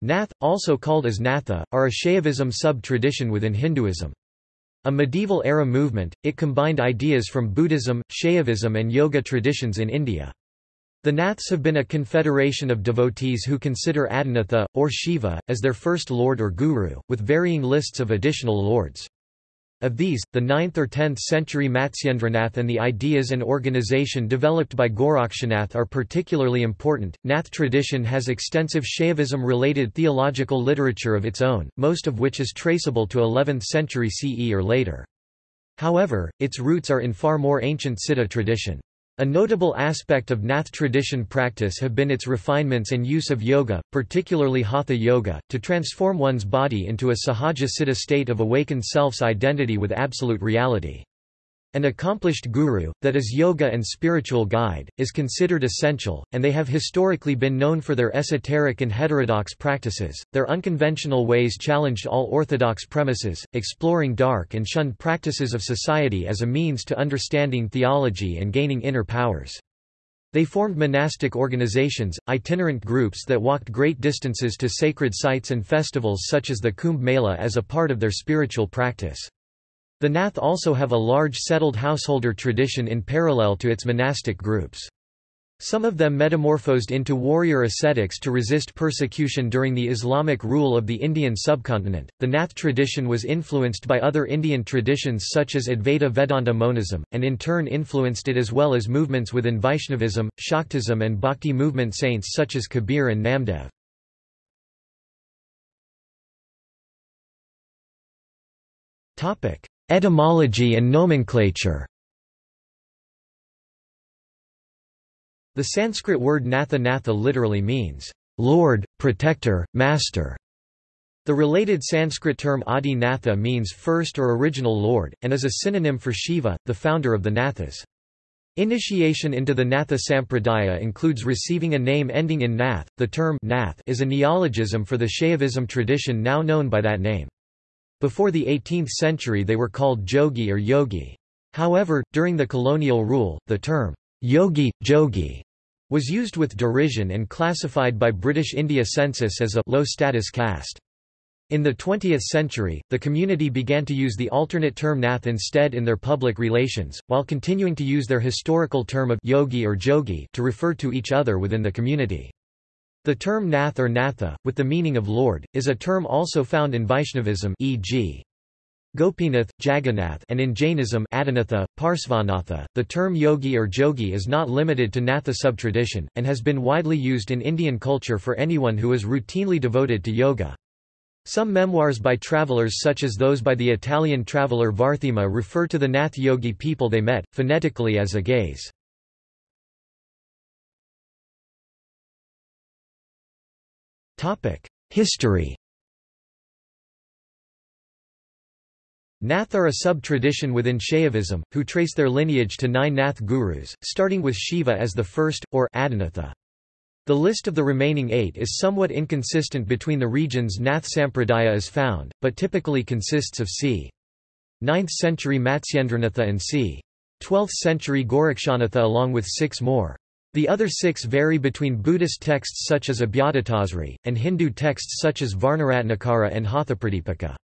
Nath, also called as Natha, are a Shaivism sub-tradition within Hinduism. A medieval-era movement, it combined ideas from Buddhism, Shaivism and Yoga traditions in India. The Naths have been a confederation of devotees who consider Adinatha, or Shiva, as their first lord or guru, with varying lists of additional lords. Of these, the 9th or 10th century Matsyendranath and the ideas and organization developed by Gorakshanath are particularly important. Nath tradition has extensive Shaivism related theological literature of its own, most of which is traceable to 11th century CE or later. However, its roots are in far more ancient Siddha tradition. A notable aspect of Nath tradition practice have been its refinements and use of yoga, particularly Hatha yoga, to transform one's body into a sahaja siddha state of awakened self's identity with absolute reality. An accomplished guru, that is yoga and spiritual guide, is considered essential, and they have historically been known for their esoteric and heterodox practices. Their unconventional ways challenged all orthodox premises, exploring dark and shunned practices of society as a means to understanding theology and gaining inner powers. They formed monastic organizations, itinerant groups that walked great distances to sacred sites and festivals such as the Kumbh Mela as a part of their spiritual practice. The Nath also have a large settled householder tradition in parallel to its monastic groups. Some of them metamorphosed into warrior ascetics to resist persecution during the Islamic rule of the Indian subcontinent. The Nath tradition was influenced by other Indian traditions such as Advaita Vedanta monism, and in turn influenced it as well as movements within Vaishnavism, Shaktism, and Bhakti movement saints such as Kabir and Namdev. Etymology and nomenclature The Sanskrit word natha natha literally means, Lord, Protector, Master. The related Sanskrit term Adi Natha means first or original lord, and is a synonym for Shiva, the founder of the Nathas. Initiation into the Natha Sampradaya includes receiving a name ending in Nath. The term Nath is a neologism for the Shaivism tradition now known by that name. Before the 18th century they were called jogi or yogi. However, during the colonial rule, the term yogi, jogi was used with derision and classified by British India census as a low-status caste. In the 20th century, the community began to use the alternate term nath instead in their public relations, while continuing to use their historical term of yogi or jogi to refer to each other within the community. The term nath or natha, with the meaning of lord, is a term also found in Vaishnavism e.g. Gopinath, Jagannath and in Jainism Adinatha, Parsvanatha. The term yogi or jogi is not limited to Natha subtradition, and has been widely used in Indian culture for anyone who is routinely devoted to yoga. Some memoirs by travelers such as those by the Italian traveller Varthema refer to the Nath yogi people they met, phonetically as Agais. History Nath are a sub-tradition within Shaivism, who trace their lineage to nine Nath gurus, starting with Shiva as the first, or Adinatha. The list of the remaining eight is somewhat inconsistent between the regions Nath Sampradaya is found, but typically consists of c. 9th century Matsyendranatha and c. 12th century Gorakshanatha along with six more. The other six vary between Buddhist texts such as Abhyatatthasri, and Hindu texts such as Varnaratnakara and Hathapradipika.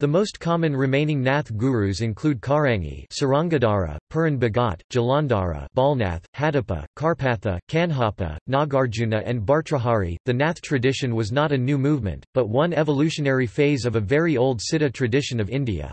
The most common remaining Nath gurus include Karangi Sarangadhara, Puran Bhagat, Jalandhara Balnath, Hadappa, Karpatha, Kanhapa, Nagarjuna and Bhartrhari. The Nath tradition was not a new movement, but one evolutionary phase of a very old Siddha tradition of India.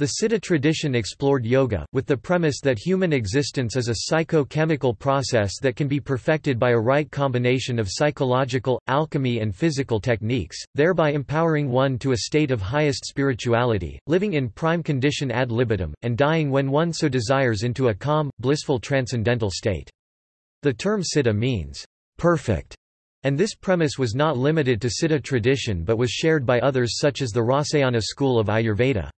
The Siddha tradition explored yoga, with the premise that human existence is a psycho-chemical process that can be perfected by a right combination of psychological, alchemy and physical techniques, thereby empowering one to a state of highest spirituality, living in prime condition ad libitum, and dying when one so desires into a calm, blissful transcendental state. The term siddha means, perfect, and this premise was not limited to Siddha tradition but was shared by others such as the Rasayana school of Ayurveda.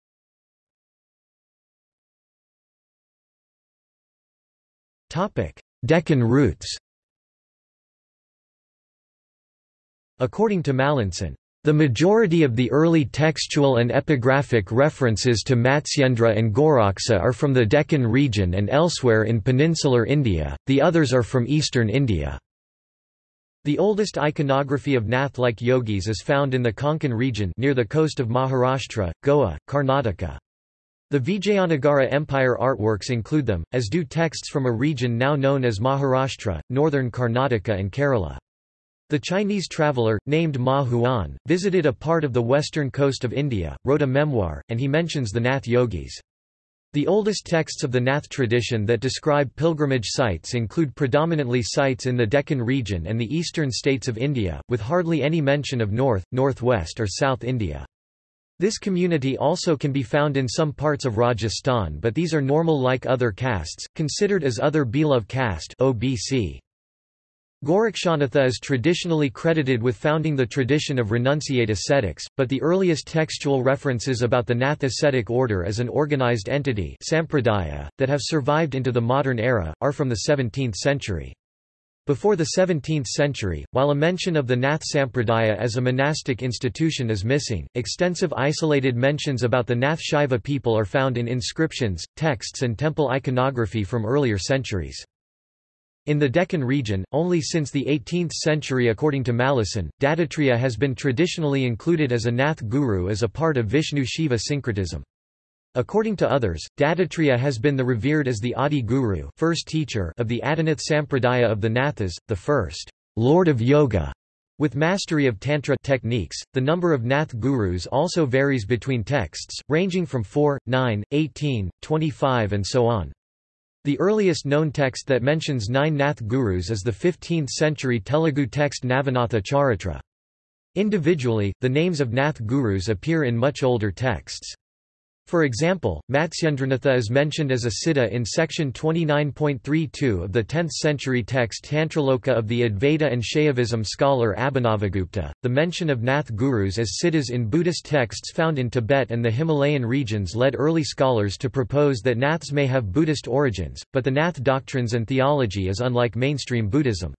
Deccan roots According to Mallinson, the majority of the early textual and epigraphic references to Matsyendra and Goraksa are from the Deccan region and elsewhere in peninsular India, the others are from eastern India. The oldest iconography of Nath-like yogis is found in the Konkan region near the coast of Maharashtra, Goa, Karnataka. The Vijayanagara Empire artworks include them, as do texts from a region now known as Maharashtra, northern Karnataka and Kerala. The Chinese traveller, named Ma Huan, visited a part of the western coast of India, wrote a memoir, and he mentions the Nath yogis. The oldest texts of the Nath tradition that describe pilgrimage sites include predominantly sites in the Deccan region and the eastern states of India, with hardly any mention of north, northwest or south India. This community also can be found in some parts of Rajasthan but these are normal like other castes, considered as other Bilav caste OBC. Gorakshanatha is traditionally credited with founding the tradition of renunciate ascetics, but the earliest textual references about the Nath ascetic order as an organized entity sampradaya, that have survived into the modern era, are from the 17th century. Before the 17th century, while a mention of the Nath Sampradaya as a monastic institution is missing, extensive isolated mentions about the Nath Shaiva people are found in inscriptions, texts and temple iconography from earlier centuries. In the Deccan region, only since the 18th century according to Mallinson, Dattatreya has been traditionally included as a Nath guru as a part of Vishnu-Shiva syncretism. According to others, Dattatreya has been the revered as the Adi Guru first teacher of the Adinath Sampradaya of the Nathas, the first Lord of Yoga. With mastery of Tantra techniques, the number of Nath gurus also varies between texts, ranging from 4, 9, 18, 25 and so on. The earliest known text that mentions nine Nath gurus is the 15th-century Telugu text Navanatha Charitra. Individually, the names of Nath gurus appear in much older texts. For example, Matsyendranath is mentioned as a siddha in section 29.32 of the 10th-century text Tantraloka of the Advaita and Shaivism scholar Abhinavagupta. The mention of Nath gurus as siddhas in Buddhist texts found in Tibet and the Himalayan regions led early scholars to propose that Naths may have Buddhist origins, but the Nath doctrines and theology is unlike mainstream Buddhism.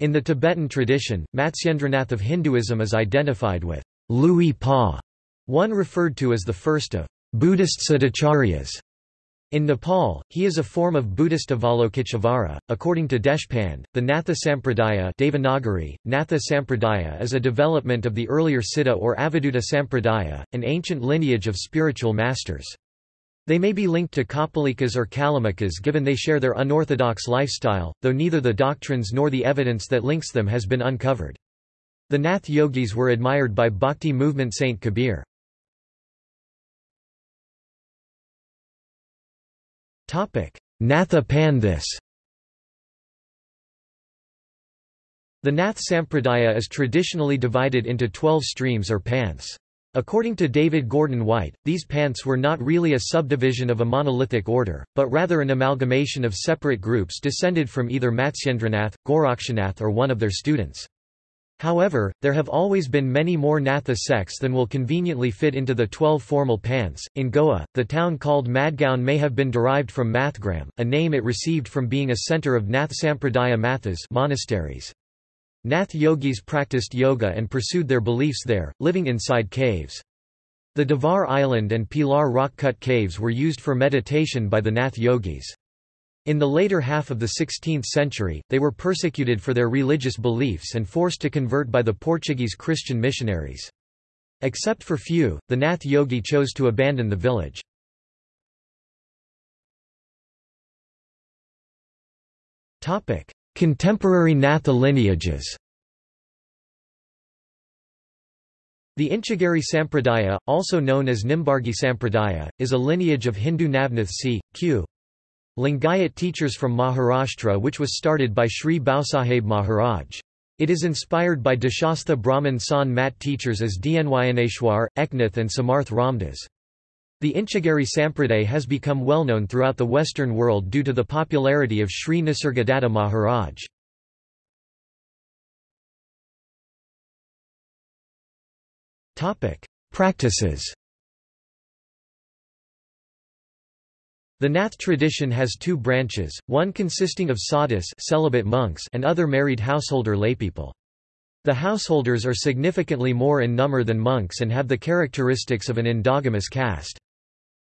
In the Tibetan tradition, Matsyendranath of Hinduism is identified with Lui Pa, one referred to as the first of Buddhist Siddhacharyas. In Nepal, he is a form of Buddhist Avalokiteshvara. According to Deshpande, the Natha Sampradaya Devanagari, Natha Sampradaya is a development of the earlier Siddha or Avadhuta Sampradaya, an ancient lineage of spiritual masters. They may be linked to Kapalikas or Kalamukhas given they share their unorthodox lifestyle, though neither the doctrines nor the evidence that links them has been uncovered. The Nath yogis were admired by Bhakti movement Saint Kabir. Natha Panthis The Nath Sampradaya is traditionally divided into twelve streams or panths. According to David Gordon White, these panths were not really a subdivision of a monolithic order, but rather an amalgamation of separate groups descended from either Matsyendranath, Gorakshanath or one of their students. However, there have always been many more Natha sects than will conveniently fit into the twelve formal panths. In Goa, the town called Madgaon may have been derived from Mathgram, a name it received from being a centre of Nath Sampradaya Mathas monasteries. Nath yogis practiced yoga and pursued their beliefs there, living inside caves. The Divar Island and Pilar rock-cut caves were used for meditation by the Nath yogis. In the later half of the 16th century, they were persecuted for their religious beliefs and forced to convert by the Portuguese Christian missionaries. Except for few, the Nath yogi chose to abandon the village. Contemporary Natha lineages The Inchagari Sampradaya, also known as Nimbargi Sampradaya, is a lineage of Hindu Navnath c. q. Lingayat teachers from Maharashtra which was started by Sri Bhausaheb Maharaj. It is inspired by Deshastha Brahman San Mat teachers as Dnyaneshwar, Eknath and Samarth Ramdas. The Inchagari Sampraday has become well known throughout the Western world due to the popularity of Sri Nisargadatta Maharaj. Practices The Nath tradition has two branches, one consisting of sadhus celibate monks and other married householder laypeople. The householders are significantly more in number than monks and have the characteristics of an endogamous caste.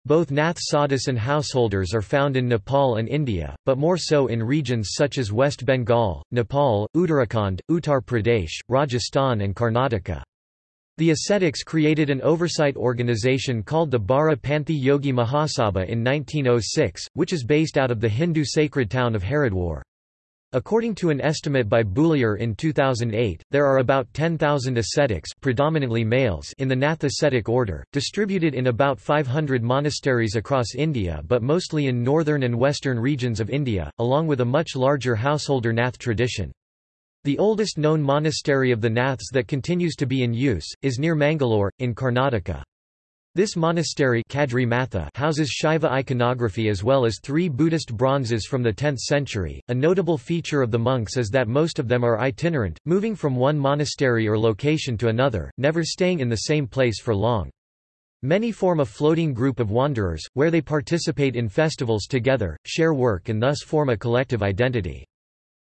Both Nath sadhus and householders are found in Nepal and India, but more so in regions such as West Bengal, Nepal, Uttarakhand, Uttar Pradesh, Rajasthan and Karnataka. The ascetics created an oversight organization called the Bara Panthi Yogi Mahasabha in 1906, which is based out of the Hindu sacred town of Haridwar. According to an estimate by Bouillier in 2008, there are about 10,000 ascetics predominantly males in the Nath ascetic order, distributed in about 500 monasteries across India but mostly in northern and western regions of India, along with a much larger householder Nath tradition. The oldest known monastery of the Naths that continues to be in use, is near Mangalore, in Karnataka. This monastery Kadri Matha houses Shiva iconography as well as three Buddhist bronzes from the 10th century. A notable feature of the monks is that most of them are itinerant, moving from one monastery or location to another, never staying in the same place for long. Many form a floating group of wanderers, where they participate in festivals together, share work and thus form a collective identity.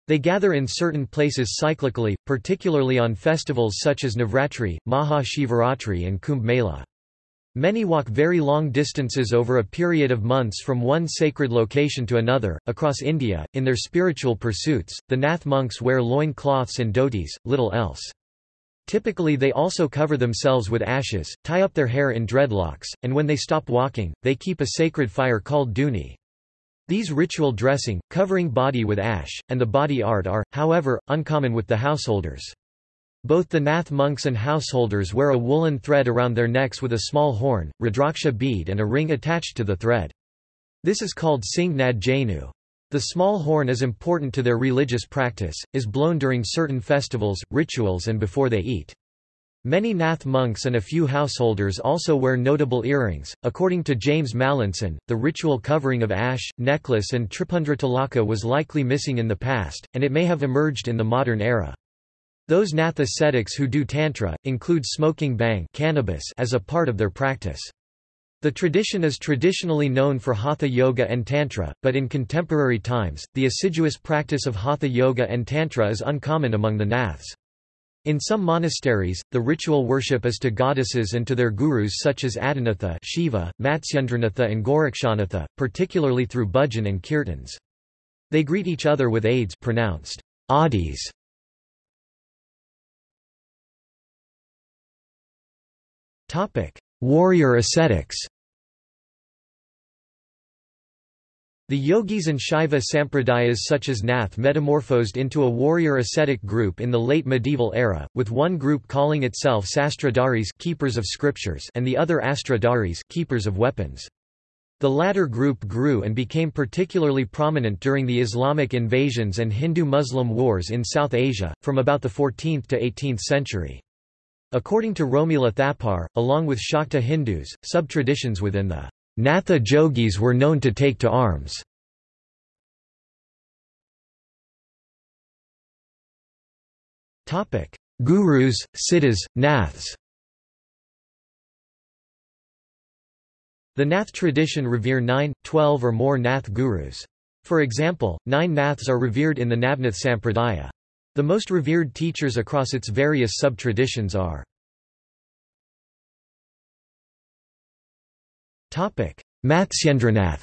They gather in certain places cyclically, particularly on festivals such as Navratri, Maha Shivaratri and Kumbh Mela. Many walk very long distances over a period of months from one sacred location to another, across India. In their spiritual pursuits, the Nath monks wear loin cloths and dhotis, little else. Typically they also cover themselves with ashes, tie up their hair in dreadlocks, and when they stop walking, they keep a sacred fire called dhuni. These ritual dressing, covering body with ash, and the body art are, however, uncommon with the householders. Both the Nath monks and householders wear a woolen thread around their necks with a small horn, rudraksha bead and a ring attached to the thread. This is called Singh Nad Janu. The small horn is important to their religious practice, is blown during certain festivals, rituals and before they eat. Many Nath monks and a few householders also wear notable earrings. According to James Mallinson, the ritual covering of ash, necklace, and tripundra tilaka was likely missing in the past, and it may have emerged in the modern era. Those Nath ascetics who do Tantra, include smoking bhang cannabis as a part of their practice. The tradition is traditionally known for Hatha Yoga and Tantra, but in contemporary times, the assiduous practice of Hatha Yoga and Tantra is uncommon among the Naths. In some monasteries, the ritual worship is to goddesses and to their gurus such as Adinatha Shiva, Matsyendranatha and Gorakshanatha, particularly through bhajan and kirtans. They greet each other with aids pronounced adis. Warrior ascetics The yogis and Shaiva sampradayas such as Nath metamorphosed into a warrior ascetic group in the late medieval era, with one group calling itself Sastradharis keepers of scriptures and the other Astradharis keepers of weapons. The latter group grew and became particularly prominent during the Islamic invasions and Hindu-Muslim wars in South Asia, from about the 14th to 18th century. According to Romila Thapar, along with Shakta Hindus, sub-traditions within the Natha Jogis were known to take to arms. Gurus, Siddhas, Naths The Nath tradition revere nine, twelve or more Nath gurus. For example, nine Naths are revered in the Navnath Sampradaya. The most revered teachers across its various sub-traditions are Matsyendranath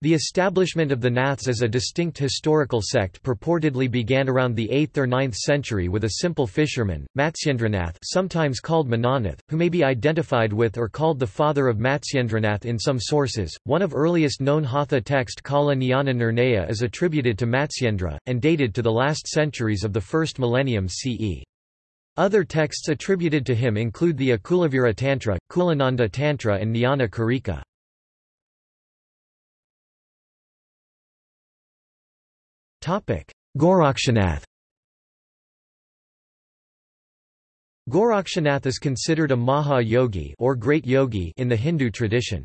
The establishment of the Naths as a distinct historical sect purportedly began around the 8th or 9th century with a simple fisherman, Matsyendranath sometimes called Minanath, who may be identified with or called the father of Matsyendranath in some sources. One of earliest known Hatha text Kala Jnana Nirnaya is attributed to Matsyendra, and dated to the last centuries of the first millennium CE. Other texts attributed to him include the Akulavira Tantra, Kulananda Tantra and Jnana Karika. Gorakshanath Gorakshanath is considered a Maha Yogi or great yogi in the Hindu tradition.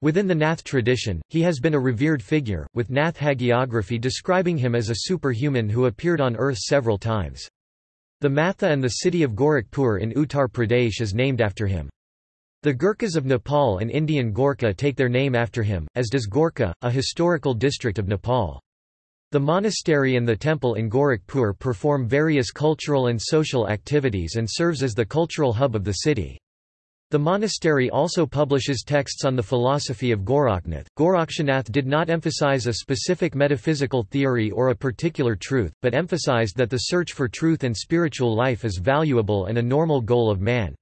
Within the Nath tradition, he has been a revered figure, with Nath hagiography describing him as a superhuman who appeared on earth several times. The Matha and the city of Gorakhpur in Uttar Pradesh is named after him. The Gurkhas of Nepal and Indian Gorkha take their name after him, as does Gorkha, a historical district of Nepal. The monastery and the temple in Gorakhpur perform various cultural and social activities and serves as the cultural hub of the city. The monastery also publishes texts on the philosophy of Goraknath. Gorakshanath did not emphasize a specific metaphysical theory or a particular truth, but emphasized that the search for truth and spiritual life is valuable and a normal goal of man.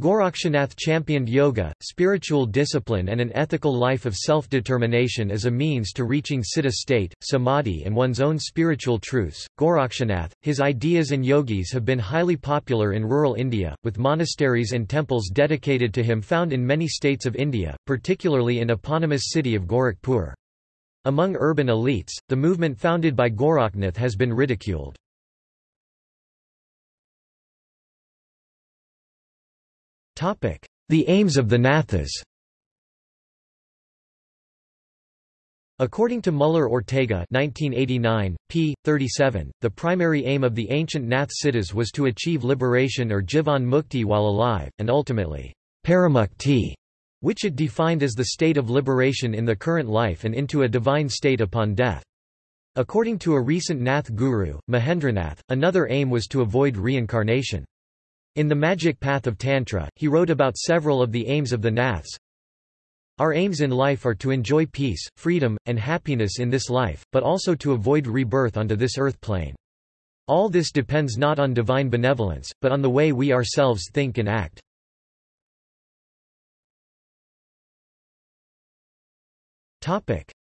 Gorakshanath championed yoga, spiritual discipline and an ethical life of self-determination as a means to reaching siddha state, samadhi and one's own spiritual truths. Gorakshanath, his ideas and yogis have been highly popular in rural India, with monasteries and temples dedicated to him found in many states of India, particularly in the eponymous city of Gorakhpur. Among urban elites, the movement founded by Goraknath has been ridiculed. The aims of the Nathas According to Muller-Ortega 1989, p. 37, the primary aim of the ancient Nath Siddhas was to achieve liberation or jivan mukti while alive, and ultimately, paramukti, which it defined as the state of liberation in the current life and into a divine state upon death. According to a recent Nath guru, Mahendranath, another aim was to avoid reincarnation. In The Magic Path of Tantra, he wrote about several of the aims of the Naths. Our aims in life are to enjoy peace, freedom, and happiness in this life, but also to avoid rebirth onto this earth plane. All this depends not on divine benevolence, but on the way we ourselves think and act.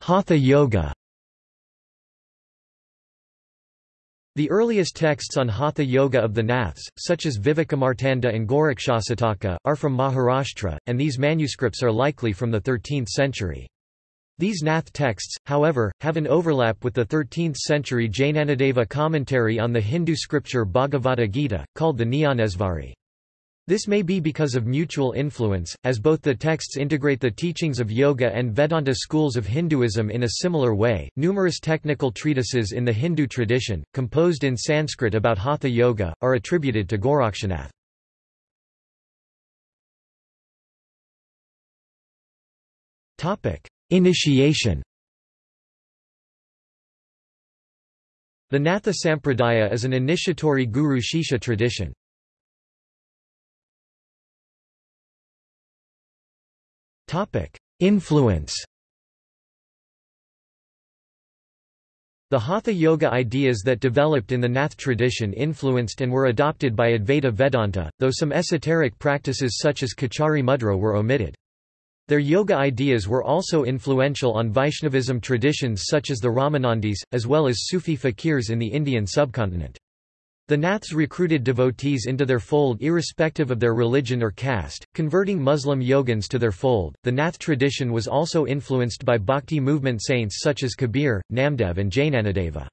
Hatha Yoga The earliest texts on Hatha Yoga of the Naths, such as Vivekamartanda and Gorakshasataka, are from Maharashtra, and these manuscripts are likely from the 13th century. These Nath texts, however, have an overlap with the 13th-century Jnanadeva commentary on the Hindu scripture Bhagavad Gita, called the Jnaneshvari. This may be because of mutual influence, as both the texts integrate the teachings of Yoga and Vedanta schools of Hinduism in a similar way. Numerous technical treatises in the Hindu tradition, composed in Sanskrit about Hatha Yoga, are attributed to Gorakshanath. Topic: Initiation. The Natha Sampradaya is an initiatory guru shishya tradition. Influence The Hatha Yoga ideas that developed in the Nath tradition influenced and were adopted by Advaita Vedanta, though some esoteric practices such as Khechari Mudra were omitted. Their yoga ideas were also influential on Vaishnavism traditions such as the Ramanandis, as well as Sufi fakirs in the Indian subcontinent. The Naths recruited devotees into their fold irrespective of their religion or caste, converting Muslim yogins to their fold. The Nath tradition was also influenced by bhakti movement saints such as Kabir, Namdev, and Jnanadeva.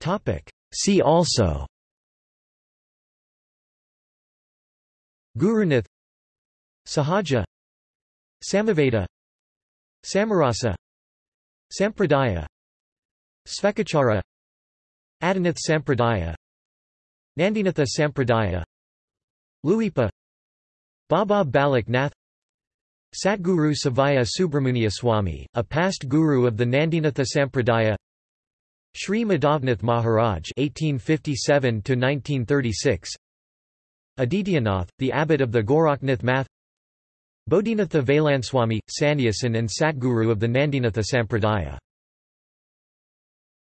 Topic: See also Gurunath Sahaja Samaveda Samarasa Sampradaya. Svekachara. Adinath Sampradaya. Nandinatha Sampradaya. Luipa. Baba Balak Nath Satguru Sivaya Subramania Swami, a past guru of the Nandinatha Sampradaya. Sri Madhavnath Maharaj (1857–1936), Adityanath, the abbot of the Goraknath Math, Bodhinatha Veylanswami, Sannyasin and Satguru of the Nandinatha Sampradaya